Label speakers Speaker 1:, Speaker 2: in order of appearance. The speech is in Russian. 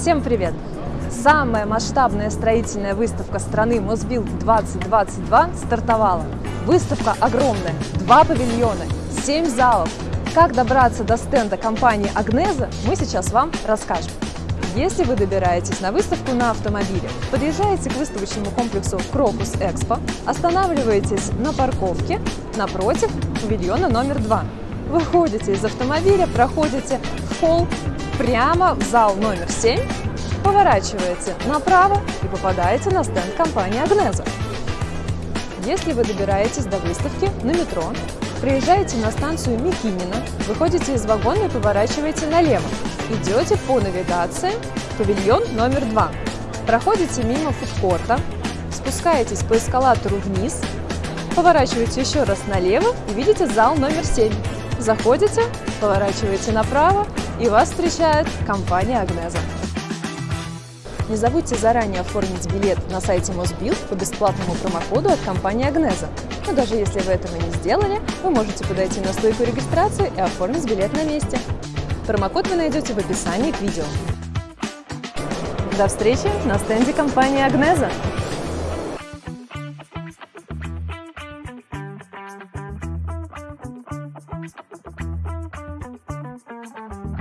Speaker 1: Всем привет! Самая масштабная строительная выставка страны Мосбилд 2022 стартовала. Выставка огромная, два павильона, семь залов. Как добраться до стенда компании Агнеза, мы сейчас вам расскажем. Если вы добираетесь на выставку на автомобиле, подъезжаете к выставочному комплексу Крокус Экспо, останавливаетесь на парковке напротив павильона номер два. Выходите из автомобиля, проходите в холл прямо в зал номер 7, поворачиваете направо и попадаете на стенд компании Агнеза. Если вы добираетесь до выставки на метро, приезжаете на станцию Микинина, выходите из вагона и поворачиваете налево. Идете по навигации павильон номер 2. Проходите мимо фудкорта, спускаетесь по эскалатору вниз, поворачиваете еще раз налево и видите зал номер 7. Заходите, поворачиваете направо и вас встречает компания Агнеза. Не забудьте заранее оформить билет на сайте Мосбилд по бесплатному промокоду от компании Агнеза. Но даже если вы этого не сделали, вы можете подойти на стойку регистрации и оформить билет на месте. Промокод вы найдете в описании к видео. До встречи на стенде компании Агнеза!